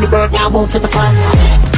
the back. Now move to the front.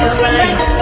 Closer. Look